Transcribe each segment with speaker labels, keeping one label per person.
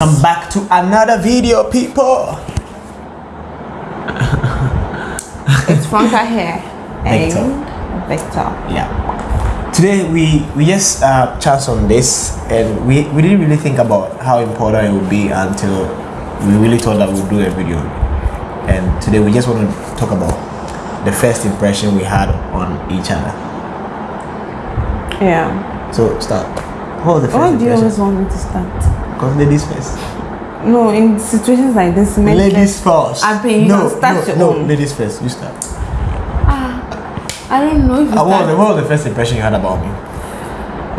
Speaker 1: I'm back to another video, people.
Speaker 2: It's Franca here.
Speaker 1: Victor.
Speaker 2: And Victor.
Speaker 1: Yeah. Today we we just uh, chat on this, and we we didn't really think about how important it would be until we really thought that we'd do a video. And today we just want to talk about the first impression we had on each other.
Speaker 2: Yeah.
Speaker 1: So start. What was the first
Speaker 2: Why do you
Speaker 1: impression?
Speaker 2: always want me to start?
Speaker 1: Because ladies first.
Speaker 2: No, in situations like this, men
Speaker 1: Ladies first.
Speaker 2: I think you
Speaker 1: no,
Speaker 2: start
Speaker 1: no,
Speaker 2: your
Speaker 1: no,
Speaker 2: own.
Speaker 1: ladies first. You start.
Speaker 2: Ah, I don't know if you
Speaker 1: Uh, what, was the, what was the first impression you had about me?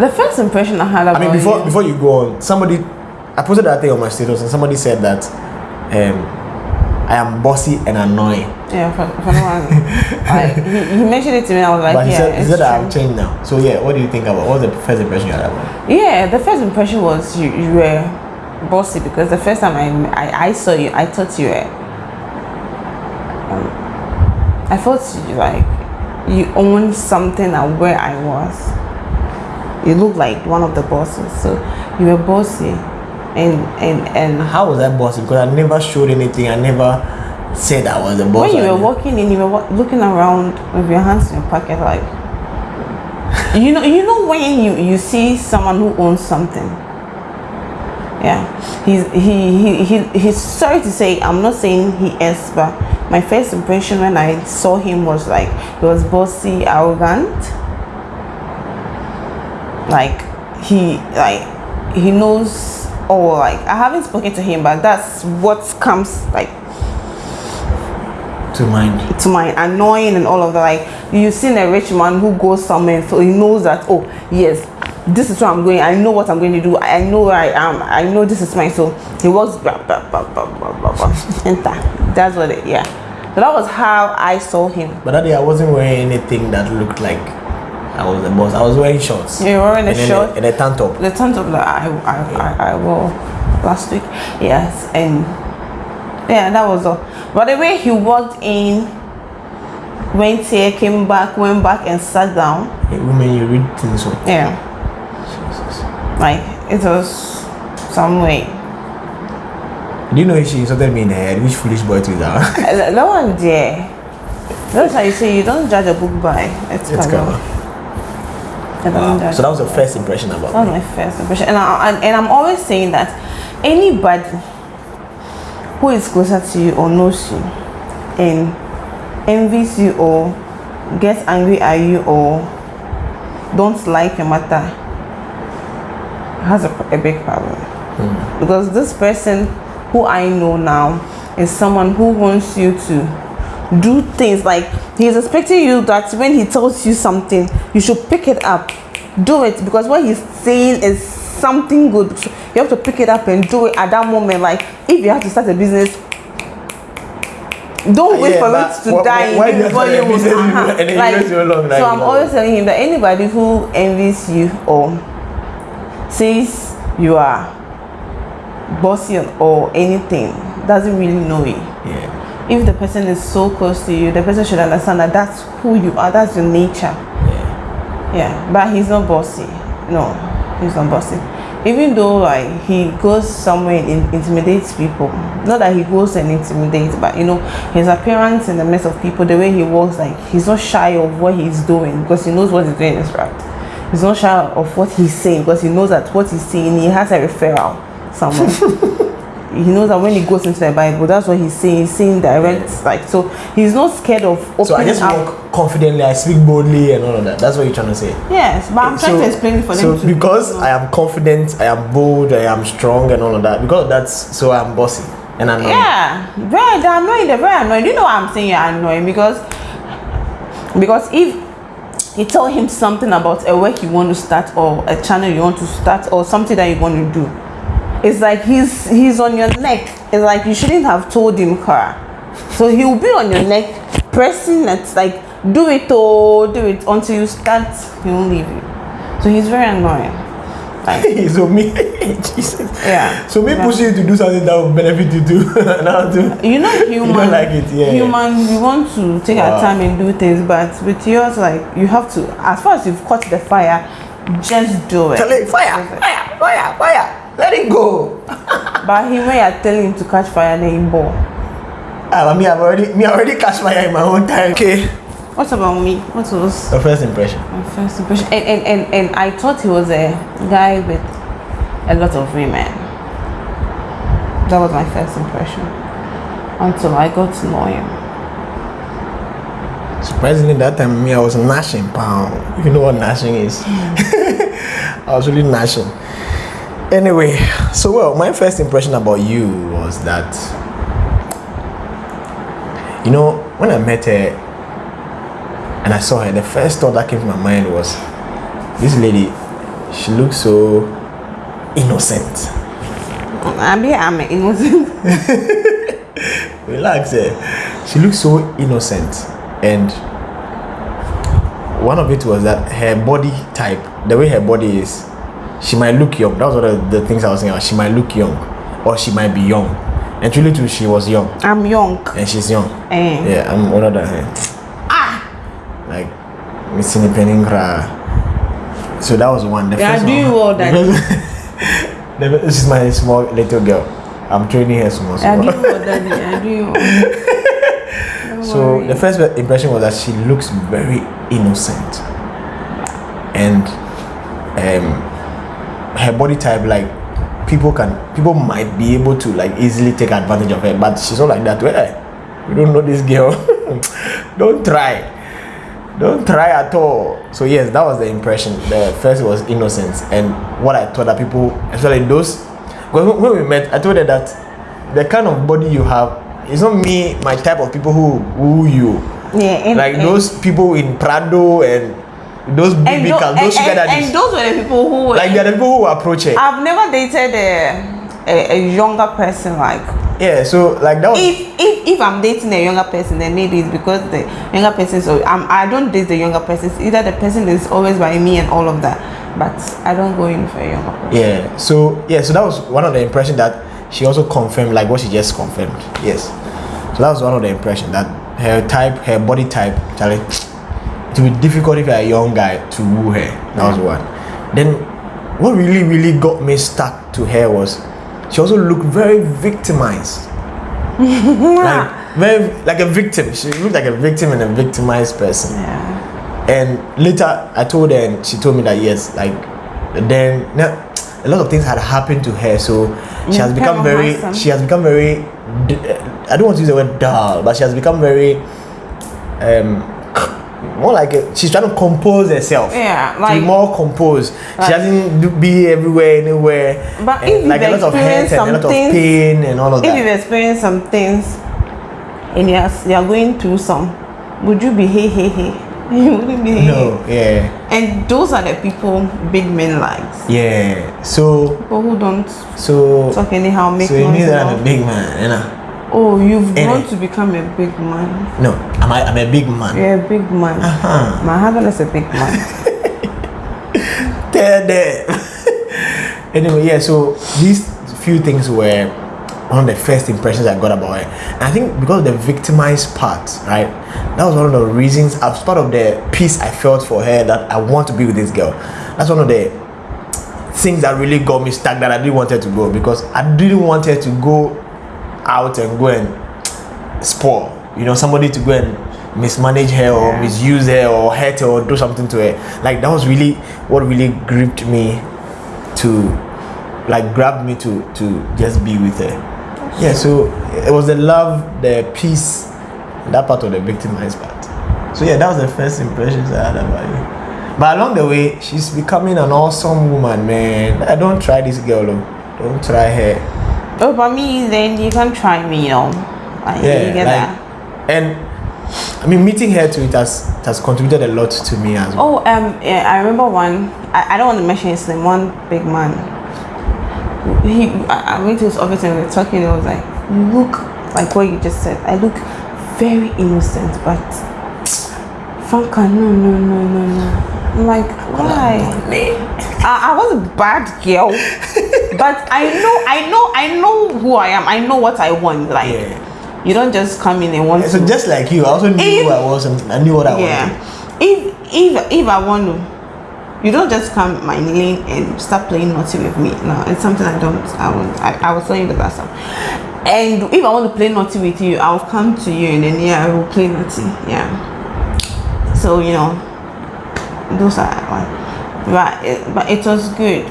Speaker 2: The first impression I had about
Speaker 1: I mean, before
Speaker 2: you.
Speaker 1: before you go on, somebody, I posted that thing on my status, and somebody said that um, I am bossy and annoying.
Speaker 2: Yeah, for, for no one. like, he, he mentioned it to me. I was like,
Speaker 1: but he
Speaker 2: yeah,
Speaker 1: said, he said that. I've changed now. So yeah, what do you think about? What was the first impression you had about?
Speaker 2: Yeah, the first impression was you, you were bossy because the first time I, I, I saw you, I thought you were. Um, I thought you like you owned something at where I was. You looked like one of the bosses, so you were bossy, and and and
Speaker 1: How was I bossy? Because I never showed anything. I never said I was a boss.
Speaker 2: when you were walking in, you were looking around with your hands in your pocket, like you know, you know when you you see someone who owns something. Yeah, he's he he, he he's sorry to say I'm not saying he is, but my first impression when I saw him was like he was bossy, arrogant. Like he like he knows. Oh, like I haven't spoken to him, but that's what comes like
Speaker 1: to mind.
Speaker 2: to my annoying and all of that. Like you've seen a rich man who goes somewhere, so he knows that oh yes, this is where I'm going. I know what I'm going to do. I know where I am. I know this is mine. So he walks blah blah blah blah blah blah blah. Enter. That's what it. Yeah. So that was how I saw him.
Speaker 1: But that day I wasn't wearing anything that looked like I was the boss. I was wearing shorts.
Speaker 2: You were wearing a short?
Speaker 1: and a tank top.
Speaker 2: The tons of that I I, I I wore last week. Yes, and yeah, that was all. But the way he walked in, went here, came back, went back, and sat down.
Speaker 1: Hey, women, you read things so.
Speaker 2: Yeah.
Speaker 1: Jesus.
Speaker 2: like it was some way.
Speaker 1: Do you know she insulted me in the head? Which foolish boy to that?
Speaker 2: That that one there. That's how you say you don't judge a book by its,
Speaker 1: It's
Speaker 2: cover.
Speaker 1: cover. Wow. So that was your first impression about
Speaker 2: That was my first impression, and I, and, I'm always saying that anybody who is closer to you or knows you and envies you or gets angry at you or don't like your matter has a, a big problem. Hmm. because this person who I know now is someone who wants you to do things. Like he's expecting you that when he tells you something you should pick it up. Do it because what he's saying is something good. So you have to pick it up and do it at that moment. Like if you have to start a business don't wait
Speaker 1: Yeah,
Speaker 2: for it to die.
Speaker 1: why
Speaker 2: you before you will
Speaker 1: start. And then you
Speaker 2: like,
Speaker 1: so like,
Speaker 2: so i'm always telling him that anybody who envies you or says you are bossy or anything doesn't really know you.
Speaker 1: Yeah.
Speaker 2: If the person is so close to you, the person should understand that that's who you are, that's your nature.
Speaker 1: Yeah.
Speaker 2: Yeah, but he's not bossy. No, he's not bossy. Even though like he goes somewhere and intimidates people, not that he goes and intimidates, but you know his appearance in the midst of people, the way he walks, like he's not shy of what he's doing because he knows what he's doing is right. He's not shy of what he's saying because he knows that what he's saying he has a referral somewhere. he knows that when he goes into the Bible, that's what he's saying. He's saying direct, like so. He's not scared of opening
Speaker 1: So I just
Speaker 2: up.
Speaker 1: walk confidently, I speak boldly and all of that. That's what you're trying to say.
Speaker 2: Yes, but I'm trying to explain it for
Speaker 1: so
Speaker 2: them to
Speaker 1: because. I am confident, I am bold, I am strong and all of that. Because that's so I'm bossy and I'm
Speaker 2: Yeah, very annoying. They're very annoying. You know why I'm saying you're annoying? Because because if you tell him something about a work you want to start or a channel you want to start or something that you want to do, it's like he's he's on your neck. It's like you shouldn't have told him, Kara. So he will be on your neck, pressing it like do it or do it until you start. He won't leave you. So he's very annoying. Like
Speaker 1: so me, Jesus.
Speaker 2: yeah.
Speaker 1: So me
Speaker 2: Yeah.
Speaker 1: pushing you to do something that will benefit you too. now
Speaker 2: you know human
Speaker 1: don't like it, yeah,
Speaker 2: human we want to take
Speaker 1: Wow.
Speaker 2: our time and do things but with yours like you have to as far as you've caught the fire just do it
Speaker 1: Tell it, fire, fire, fire, fire. Let it go.
Speaker 2: But him when you're telling him to catch fire, then he ball.
Speaker 1: Ah, me, I've already me I already catch fire in my own time. Okay.
Speaker 2: What about me? What was
Speaker 1: The first impression.
Speaker 2: my first impression? And, and, and, and I thought he was a guy with a lot of women. That was my first impression. Until I got to know him.
Speaker 1: Surprisingly, that time me I was gnashing pound. You know what gnashing is, I was really gnashing. Anyway, so well, my first impression about you was that you know when I met her and I saw her, the first thought that came to my mind was this lady. She looks so innocent.
Speaker 2: I mean, I'm innocent.
Speaker 1: Relax, eh? She looks so innocent, and one of it was that her body type, the way her body is, she might look young. That was one of the things I was saying. She might look young, or she might be young. And truly, too, she was young,
Speaker 2: I'm young.
Speaker 1: and she's young.
Speaker 2: Eh.
Speaker 1: Yeah, I'm older than her. Ah, like missing a penny cry. So that was one. The
Speaker 2: Yeah,
Speaker 1: first
Speaker 2: do
Speaker 1: one.
Speaker 2: all that?
Speaker 1: The this is my small little girl. I'm training her small.
Speaker 2: I do what daddy. I do.
Speaker 1: So
Speaker 2: worry.
Speaker 1: the first impression was that she looks very innocent, and um, her body type like people can people might be able to like easily take advantage of her, but she's not like that. Well, you don't know this girl. don't try. Don't try at all. So yes, that was the impression. The first was innocence, and what I thought that people, especially those, because when we met, I told her that the kind of body you have is not me, my type of people who woo you.
Speaker 2: yeah, and,
Speaker 1: like
Speaker 2: and,
Speaker 1: those people in Prado and those big
Speaker 2: and,
Speaker 1: big
Speaker 2: tho- and,
Speaker 1: those sugar
Speaker 2: and,
Speaker 1: daddies.
Speaker 2: and those were the people who were
Speaker 1: like they're the people who approach her.
Speaker 2: I've never dated a, a, a younger person like
Speaker 1: yeah, so like that was
Speaker 2: if, if if I'm dating a younger person then maybe it's because the younger person so I'm, I don't date the younger person It's either the person is always by me and all of that but I don't go in for a younger person
Speaker 1: Yeah. So yeah, so that was one of the impression that she also confirmed, like what she just confirmed. Yes. So that was one of the impression that her type, her body type, Charlie, it will be difficult if you're a young guy to woo her. That was one. Then what really, really got me stuck to her was she also looked very victimized. like very like a victim. She looked like a victim and a victimized person.
Speaker 2: yeah
Speaker 1: And later, I told her, and she told me that yes, like then now, a lot of things had happened to her, so she has become very, she has become very. I don't want to use the word dull, but she has become very, um, more like a, she's trying to compose herself.
Speaker 2: Yeah,
Speaker 1: to
Speaker 2: like-
Speaker 1: be more composed.
Speaker 2: Like-
Speaker 1: she doesn't do, be everywhere, anywhere.
Speaker 2: But
Speaker 1: and
Speaker 2: if
Speaker 1: like a lot of hurt and a lot of
Speaker 2: some things-
Speaker 1: pain and all of
Speaker 2: if
Speaker 1: that.
Speaker 2: If you've experienced some things and you're, you're going through some would you be hey hey hey you wouldn't be
Speaker 1: no, yeah,
Speaker 2: and those are the people big men likes
Speaker 1: yeah. So,
Speaker 2: people who don't
Speaker 1: so,
Speaker 2: talk anyhow make
Speaker 1: so
Speaker 2: noise
Speaker 1: means that I'm a big man, you know.
Speaker 2: Oh you've
Speaker 1: Eh.
Speaker 2: grown to become a big man
Speaker 1: No, I'm a, I'm a big man.
Speaker 2: you're a big man
Speaker 1: Uh-huh.
Speaker 2: my husband is a big man
Speaker 1: Tell them. anyway, yeah, so these few things were one of the first impressions I got about her. And I think because of the victimized part, right? That was one of the reasons, as part of the peace I felt for her that I want to be with this girl. That's one of the things that really got me stuck that I didn't want her to go because I didn't want her to go out and go and spoil. You know, somebody to go and mismanage her or
Speaker 2: Yeah.
Speaker 1: misuse her or hurt her or do something to her. Like that was really what really gripped me to like grabbed me to to just be with her. Yeah, so it was the love, the peace, that part of the victimized part. So yeah, that was the first impressions I had about you. But along the way, she's becoming an awesome woman, man. I don't try this girl, though. Don't try her.
Speaker 2: Oh but me then you can try me you know like,
Speaker 1: Yeah,
Speaker 2: you get
Speaker 1: like,
Speaker 2: that
Speaker 1: and I mean, meeting her too, it has it has contributed a lot to me as well.
Speaker 2: Oh, um, yeah, I remember one. I, I don't want to mention his name. One big man. He, I, I went to his office and we were talking. And I was like, "You look like what you just said. I look very innocent, but Franca, no, no, no, no, no." I'm like, why? I, I was a bad girl, but I know, I know, I know who I am. I know what I want. Like,
Speaker 1: Yeah.
Speaker 2: you don't just come in and want
Speaker 1: So
Speaker 2: to.
Speaker 1: just like you, I also knew
Speaker 2: If-
Speaker 1: who I was and I knew what I
Speaker 2: yeah
Speaker 1: wanted.
Speaker 2: if if if i want to You don't just come my lane and start playing naughty with me. No, it's something I don't. I won't. I, I was telling you the last time. And if I want to play naughty with you, I'll come to you and then yeah, I will play naughty. Yeah. So you know, those are like, but it, but it was good.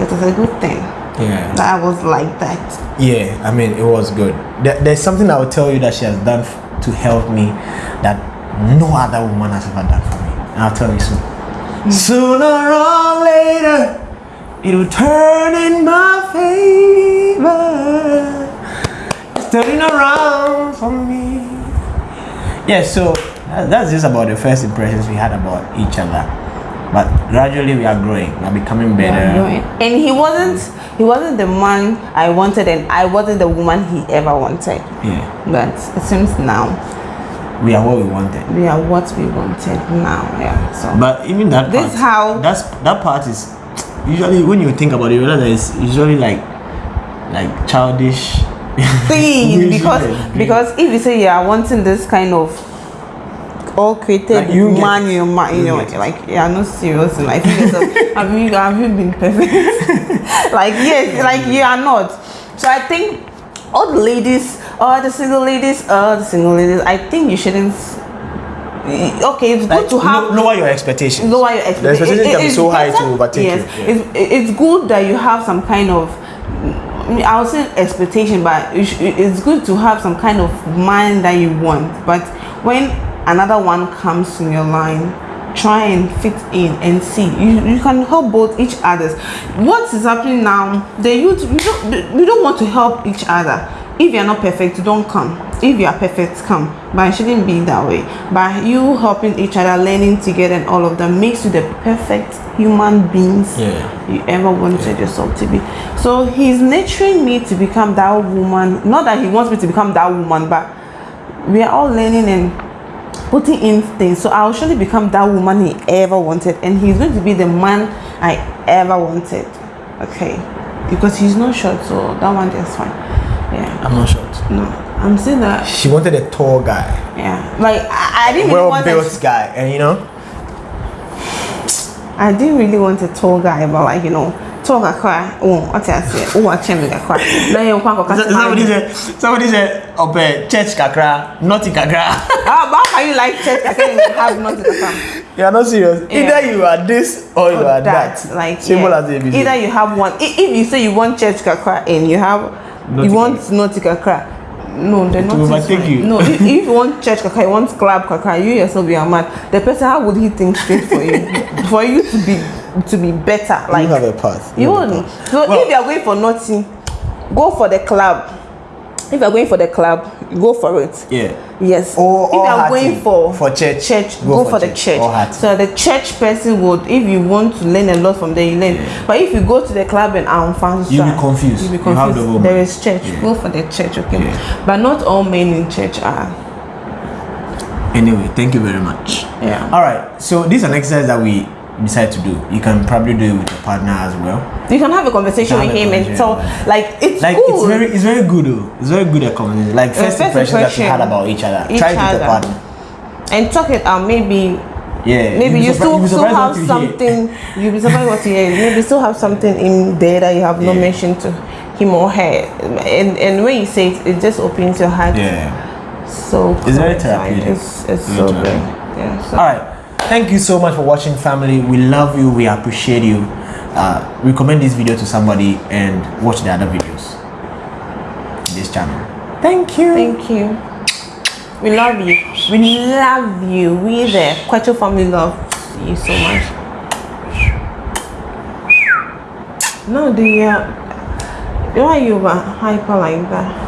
Speaker 2: It was a good thing
Speaker 1: Yeah.
Speaker 2: that I was like that.
Speaker 1: Yeah, I mean, it was good. There, there's something I will tell you that she has done to help me that no other woman has ever done for me. And I'll tell you soon. Hmm. Sooner or later, it will turn in my favor. It's turning around for me. Yeah, so that's just about the first impressions we had about each other. But gradually we are growing, we are becoming better.
Speaker 2: And he wasn't he wasn't the man I wanted and I wasn't the woman he ever wanted.
Speaker 1: Yeah,
Speaker 2: But it seems now
Speaker 1: we are what we wanted.
Speaker 2: we are what we wanted now. Yeah. So
Speaker 1: But even that
Speaker 2: This
Speaker 1: part,
Speaker 2: how-
Speaker 1: that's that part is usually when you think about it, you realize that it's usually like like childish.
Speaker 2: thing because because if you say you are wanting this kind of all created
Speaker 1: Like, you
Speaker 2: man
Speaker 1: it.
Speaker 2: in your mind, you
Speaker 1: You
Speaker 2: know, like you are not serious in life. Have you have you been perfect? like yes, like you are not. So I think all the ladies, all the single ladies, all the single ladies, I think you shouldn't. Okay, it's
Speaker 1: Like,
Speaker 2: good to have
Speaker 1: lower your expectations.
Speaker 2: lower your
Speaker 1: The
Speaker 2: expectations.
Speaker 1: expectation can be so high to overtake
Speaker 2: yes,
Speaker 1: you. Yeah.
Speaker 2: It's, it's good that you have some kind of I mean, I would say expectation, but it's good to have some kind of mind that you want. But when another one comes in your line, try and fit in and see. You, you can help both each others. What is happening now? The youth you don't we don't want to help each other. If you're not perfect, don't come. If you are perfect, come. But it shouldn't be that way. By you helping each other, learning together, and all of that makes you the perfect human beings
Speaker 1: Yeah.
Speaker 2: you ever wanted yourself to be. So he's nurturing me to become that woman. Not that he wants me to become that woman, but we are all learning and putting in things. So I'll surely become that woman he ever wanted, and he's going to be the man I ever wanted. Okay, because he's not short, so that one is fine. Yeah,
Speaker 1: I'm not short.
Speaker 2: no, I'm saying that.
Speaker 1: She wanted a tall guy,
Speaker 2: Yeah, like I, I didn't really
Speaker 1: well
Speaker 2: want a,
Speaker 1: guy, and you know,
Speaker 2: I didn't really want a tall guy, but like you know. Tall guy, oh, what I say? Oh, guy. Then you go
Speaker 1: somebody said, somebody said, "Ope church kakra, naughty kakra."
Speaker 2: Ah, but how you like church? Can't even have not come.
Speaker 1: you are not serious.
Speaker 2: Yeah.
Speaker 1: Either you are this or you are that.
Speaker 2: Like
Speaker 1: Simple
Speaker 2: yeah.
Speaker 1: as ABC.
Speaker 2: Either you have one. If you say you want church kakra and you have, you want naughty kakra. No, they're
Speaker 1: It
Speaker 2: not.
Speaker 1: overtake you.
Speaker 2: No, if, if you want church kakra, you want club kakra, you yourself you are mad. The person, how would he think straight for you? for you to be to be better, like
Speaker 1: you have a path.
Speaker 2: you
Speaker 1: have a
Speaker 2: won't.
Speaker 1: path.
Speaker 2: So
Speaker 1: Well-
Speaker 2: if you are going for nothing, go for the club. If you are going for the club, go for it.
Speaker 1: Yeah.
Speaker 2: Yes.
Speaker 1: Or-
Speaker 2: if you are going for
Speaker 1: For church,
Speaker 2: church,
Speaker 1: go
Speaker 2: go,
Speaker 1: for
Speaker 2: for, the
Speaker 1: church.
Speaker 2: church.
Speaker 1: Or.
Speaker 2: So the church person would, if you want to learn a lot from there, you learn. But if you go to the club and I'm fans,
Speaker 1: You'll be confused.
Speaker 2: You'll be
Speaker 1: You have
Speaker 2: confused.
Speaker 1: the
Speaker 2: there is church.
Speaker 1: Yeah.
Speaker 2: Go for the church, okay?
Speaker 1: Yeah.
Speaker 2: But not all men in church are.
Speaker 1: Anyway, thank you very much.
Speaker 2: Yeah.
Speaker 1: All right. So this is an exercise that we decide to do. You can probably do it with your partner as well.
Speaker 2: You can have a conversation
Speaker 1: Have
Speaker 2: with
Speaker 1: a
Speaker 2: him and tell, like it's
Speaker 1: Like it's very, it's very good though. It's very good at conversation. Like first, impressions that you had about each other.
Speaker 2: Each
Speaker 1: Try it with your partner.
Speaker 2: and talk it out. Maybe
Speaker 1: Yeah.
Speaker 2: maybe you still still have
Speaker 1: you
Speaker 2: something you'll be surprised what you hear maybe still have something in there that you have not
Speaker 1: Yeah.
Speaker 2: mentioned to him or her and and when you say it it just opens your heart
Speaker 1: Yeah.
Speaker 2: so
Speaker 1: It's very therapeutic.
Speaker 2: it's, it's so good yeah so
Speaker 1: All right. Thank you so much for watching, family. We love you. We appreciate you. Uh, recommend this video to somebody and watch the other videos. in This channel. Thank you.
Speaker 2: thank you we love you we love you we the Kwacho family love you so much no the uh, why are you hyper like that